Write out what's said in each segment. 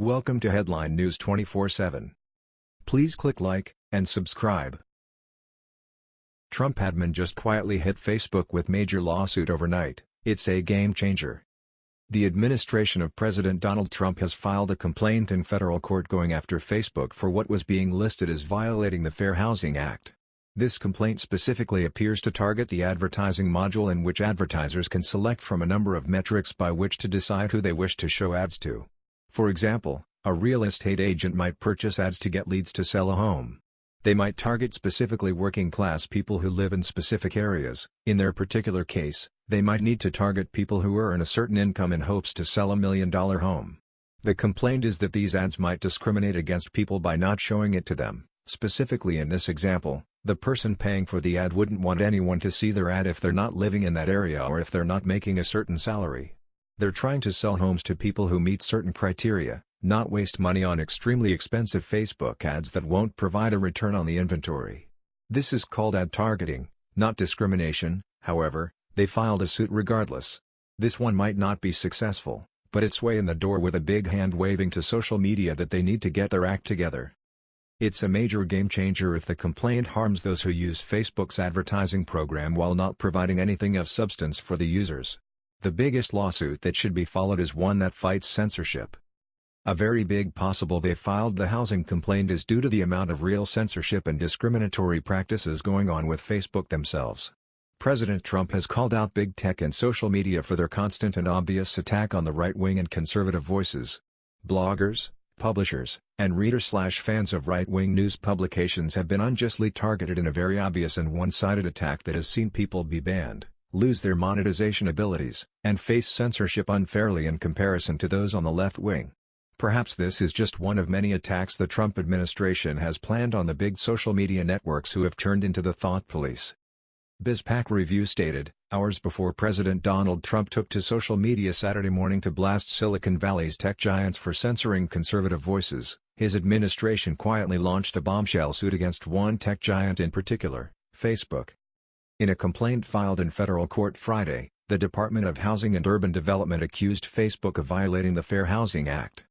Welcome to Headline News 24/7. Please click like and subscribe. Trump admin just quietly hit Facebook with major lawsuit overnight. It's a game changer. The administration of President Donald Trump has filed a complaint in federal court going after Facebook for what was being listed as violating the Fair Housing Act. This complaint specifically appears to target the advertising module in which advertisers can select from a number of metrics by which to decide who they wish to show ads to. For example, a real estate agent might purchase ads to get leads to sell a home. They might target specifically working-class people who live in specific areas. In their particular case, they might need to target people who earn a certain income in hopes to sell a million-dollar home. The complaint is that these ads might discriminate against people by not showing it to them. Specifically in this example, the person paying for the ad wouldn't want anyone to see their ad if they're not living in that area or if they're not making a certain salary. They're trying to sell homes to people who meet certain criteria, not waste money on extremely expensive Facebook ads that won't provide a return on the inventory. This is called ad targeting, not discrimination, however, they filed a suit regardless. This one might not be successful, but it's way in the door with a big hand waving to social media that they need to get their act together. It's a major game changer if the complaint harms those who use Facebook's advertising program while not providing anything of substance for the users. The biggest lawsuit that should be followed is one that fights censorship. A very big possible they filed the housing complaint is due to the amount of real censorship and discriminatory practices going on with Facebook themselves. President Trump has called out big tech and social media for their constant and obvious attack on the right-wing and conservative voices. Bloggers, publishers, and readers-slash-fans of right-wing news publications have been unjustly targeted in a very obvious and one-sided attack that has seen people be banned lose their monetization abilities, and face censorship unfairly in comparison to those on the left wing. Perhaps this is just one of many attacks the Trump administration has planned on the big social media networks who have turned into the thought police. BizPac Review stated, hours before President Donald Trump took to social media Saturday morning to blast Silicon Valley's tech giants for censoring conservative voices, his administration quietly launched a bombshell suit against one tech giant in particular, Facebook. In a complaint filed in federal court Friday, the Department of Housing and Urban Development accused Facebook of violating the Fair Housing Act.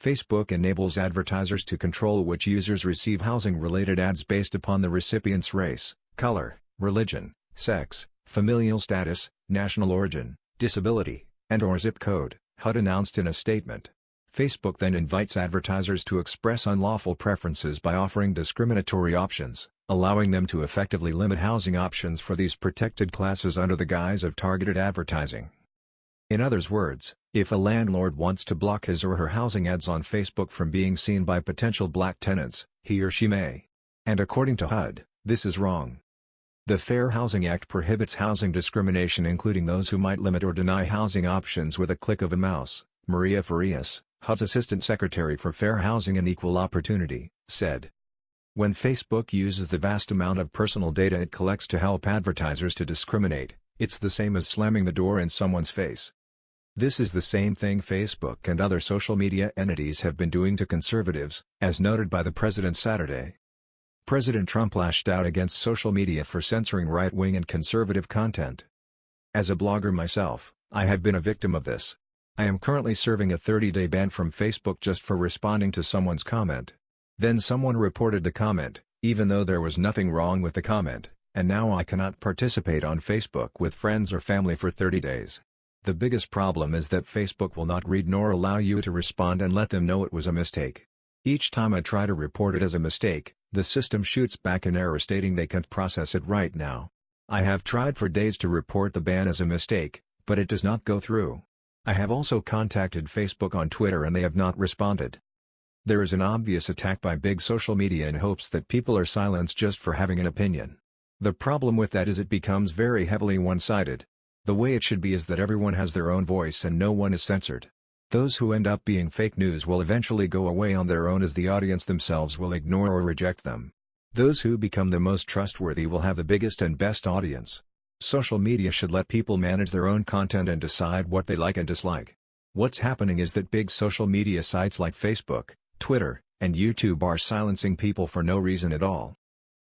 Facebook enables advertisers to control which users receive housing-related ads based upon the recipient's race, color, religion, sex, familial status, national origin, disability, and or zip code, HUD announced in a statement. Facebook then invites advertisers to express unlawful preferences by offering discriminatory options allowing them to effectively limit housing options for these protected classes under the guise of targeted advertising. In others' words, if a landlord wants to block his or her housing ads on Facebook from being seen by potential black tenants, he or she may. And according to HUD, this is wrong. The Fair Housing Act prohibits housing discrimination including those who might limit or deny housing options with a click of a mouse, Maria Farias, HUD's Assistant Secretary for Fair Housing and Equal Opportunity, said. When Facebook uses the vast amount of personal data it collects to help advertisers to discriminate, it's the same as slamming the door in someone's face. This is the same thing Facebook and other social media entities have been doing to conservatives, as noted by the president Saturday. President Trump lashed out against social media for censoring right-wing and conservative content. As a blogger myself, I have been a victim of this. I am currently serving a 30-day ban from Facebook just for responding to someone's comment. Then someone reported the comment, even though there was nothing wrong with the comment, and now I cannot participate on Facebook with friends or family for 30 days. The biggest problem is that Facebook will not read nor allow you to respond and let them know it was a mistake. Each time I try to report it as a mistake, the system shoots back an error stating they can't process it right now. I have tried for days to report the ban as a mistake, but it does not go through. I have also contacted Facebook on Twitter and they have not responded. There is an obvious attack by big social media in hopes that people are silenced just for having an opinion. The problem with that is it becomes very heavily one-sided. The way it should be is that everyone has their own voice and no one is censored. Those who end up being fake news will eventually go away on their own as the audience themselves will ignore or reject them. Those who become the most trustworthy will have the biggest and best audience. Social media should let people manage their own content and decide what they like and dislike. What's happening is that big social media sites like Facebook, Twitter, and YouTube are silencing people for no reason at all.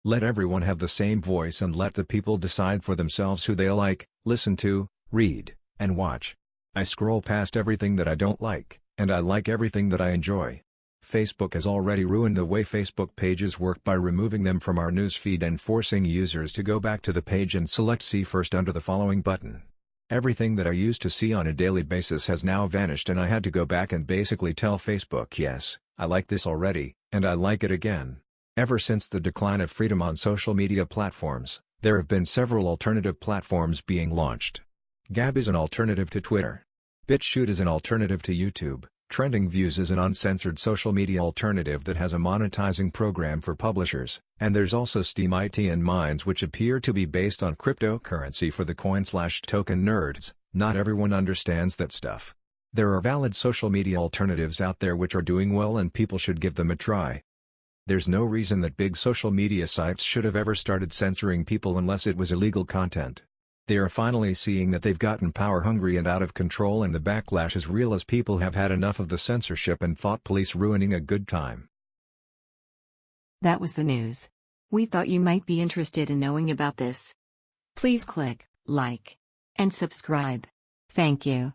Let everyone have the same voice and let the people decide for themselves who they like, listen to, read, and watch. I scroll past everything that I don't like, and I like everything that I enjoy. Facebook has already ruined the way Facebook pages work by removing them from our newsfeed and forcing users to go back to the page and select See First under the following button. Everything that I used to see on a daily basis has now vanished and I had to go back and basically tell Facebook yes, I like this already, and I like it again. Ever since the decline of freedom on social media platforms, there have been several alternative platforms being launched. Gab is an alternative to Twitter. BitChute is an alternative to YouTube. Trending Views is an uncensored social media alternative that has a monetizing program for publishers, and there's also Steemit and Minds which appear to be based on cryptocurrency for the coin-slash-token nerds. Not everyone understands that stuff. There are valid social media alternatives out there which are doing well and people should give them a try. There's no reason that big social media sites should have ever started censoring people unless it was illegal content. They are finally seeing that they've gotten power-hungry and out of control and the backlash is real as people have had enough of the censorship and thought police ruining a good time. That was the news. We thought you might be interested in knowing about this. Please click like and subscribe. Thank you.